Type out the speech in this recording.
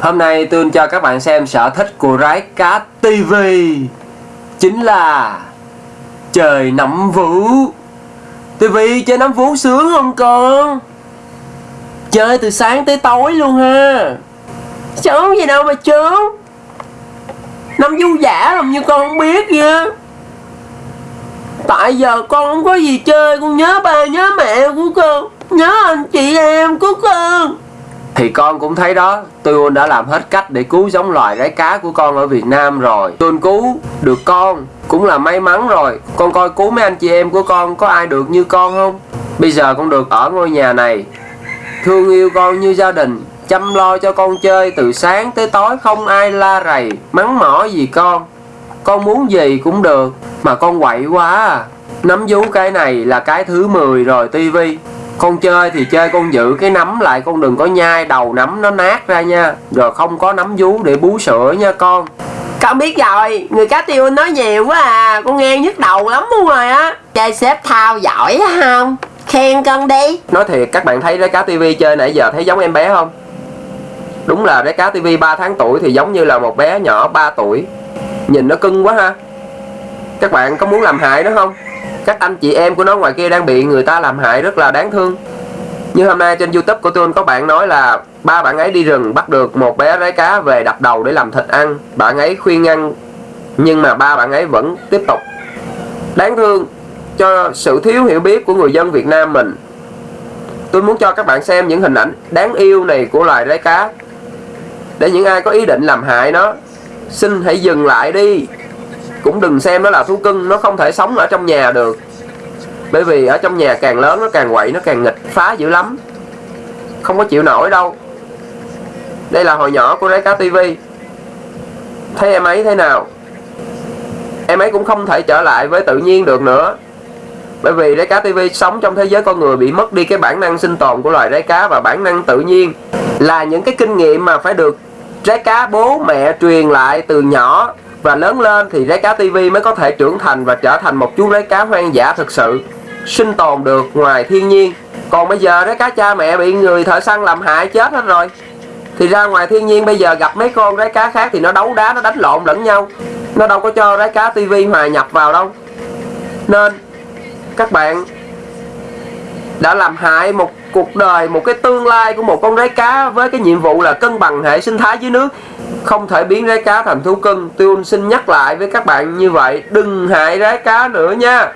Hôm nay tôi cho các bạn xem sở thích của rái cá TV Chính là Trời nắm vũ TV chơi nắm vũ sướng không con? Chơi từ sáng tới tối luôn ha. Sướng gì đâu mà sướng. Nắm vũ giả làm như con không biết vậy Tại giờ con không có gì chơi, Con nhớ ba, nhớ mẹ của con. Nhớ anh chị em của con thì con cũng thấy đó, tôi đã làm hết cách để cứu giống loài rái cá của con ở Việt Nam rồi. Tôi cứu được con, cũng là may mắn rồi. Con coi cứu mấy anh chị em của con có ai được như con không? Bây giờ con được ở ngôi nhà này, thương yêu con như gia đình, chăm lo cho con chơi từ sáng tới tối không ai la rầy, mắng mỏ gì con. Con muốn gì cũng được, mà con quậy quá à. Nắm vú cái này là cái thứ 10 rồi tivi con chơi thì chơi con giữ cái nắm lại con đừng có nhai đầu nắm nó nát ra nha. Rồi không có nắm vú để bú sữa nha con. Con biết rồi người cá tiêu nói nhiều quá à con nghe nhức đầu lắm luôn rồi á. Chơi xếp thao giỏi không? Khen con đi. Nói thiệt các bạn thấy cái cá tivi chơi nãy giờ thấy giống em bé không? Đúng là cái cá tivi 3 tháng tuổi thì giống như là một bé nhỏ 3 tuổi. Nhìn nó cưng quá ha. Các bạn có muốn làm hại nó không các anh chị em của nó ngoài kia đang bị người ta làm hại rất là đáng thương. Như hôm nay trên youtube của tôi, có bạn nói là ba bạn ấy đi rừng, bắt được một bé rái cá về đập đầu để làm thịt ăn. Bạn ấy khuyên ăn nhưng mà ba bạn ấy vẫn tiếp tục. Đáng thương cho sự thiếu hiểu biết của người dân Việt Nam mình. Tôi muốn cho các bạn xem những hình ảnh đáng yêu này của loài rái cá. Để những ai có ý định làm hại nó, xin hãy dừng lại đi cũng đừng xem nó là thú cưng, nó không thể sống ở trong nhà được. Bởi vì ở trong nhà càng lớn, nó càng quậy, nó càng nghịch, phá dữ lắm. Không có chịu nổi đâu. Đây là hồi nhỏ của rái cá tivi thấy em ấy thế nào? Em ấy cũng không thể trở lại với tự nhiên được nữa. Bởi vì rái cá tivi sống trong thế giới con người bị mất đi cái bản năng sinh tồn của loài rái cá và bản năng tự nhiên là những cái kinh nghiệm mà phải được rái cá bố mẹ truyền lại từ nhỏ và lớn lên thì rái cá tivi mới có thể trưởng thành và trở thành một chú rái cá hoang dã thực sự, sinh tồn được ngoài thiên nhiên. Còn bây giờ rái cá cha mẹ bị người thợ săn làm hại chết hết rồi. Thì ra ngoài thiên nhiên bây giờ gặp mấy con rái cá khác thì nó đấu đá, nó đánh lộn lẫn nhau. Nó đâu có cho rái cá tivi hòa nhập vào đâu. Nên, các bạn đã làm hại một cuộc đời, một cái tương lai của một con rái cá với cái nhiệm vụ là cân bằng hệ sinh thái dưới nước. Không thể biến rái cá thành thú cưng. Tôi xin nhắc lại với các bạn như vậy, đừng hại rái cá nữa nha.